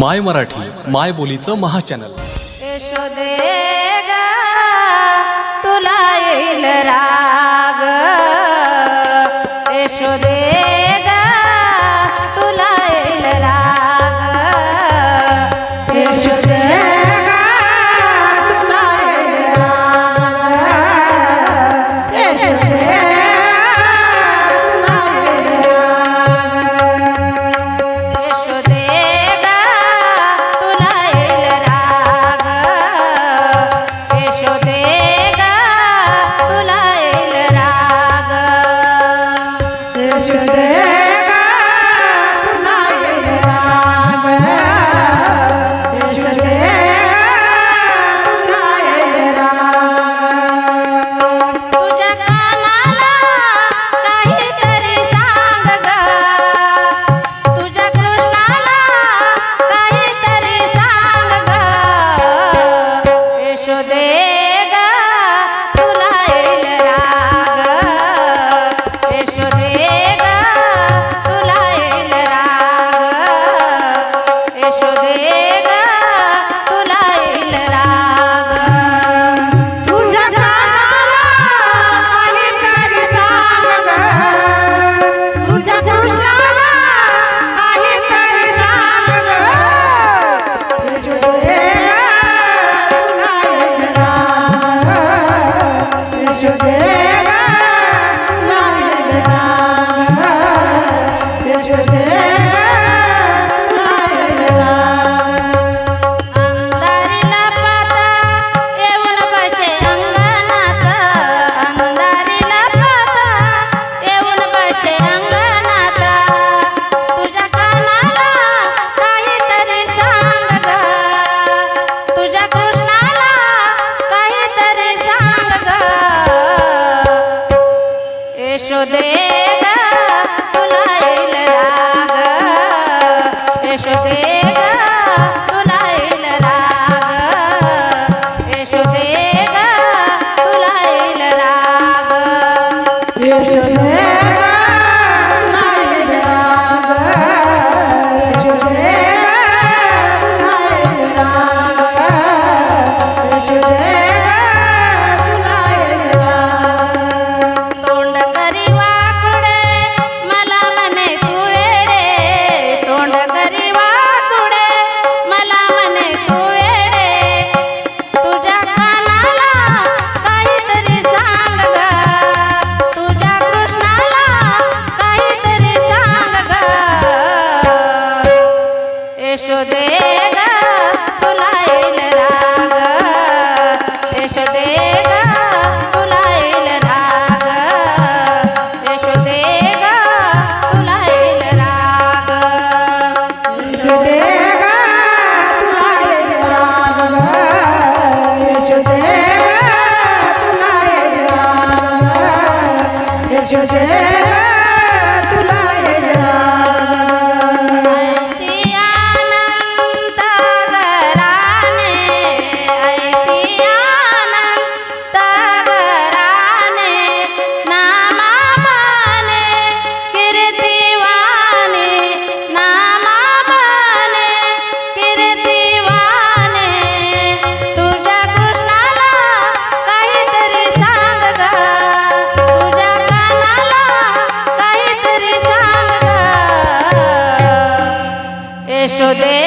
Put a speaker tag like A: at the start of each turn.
A: माय मराठी माय बोलीचं महाचॅनल.
B: यशोदे तुला येईल राग. जय এসো দে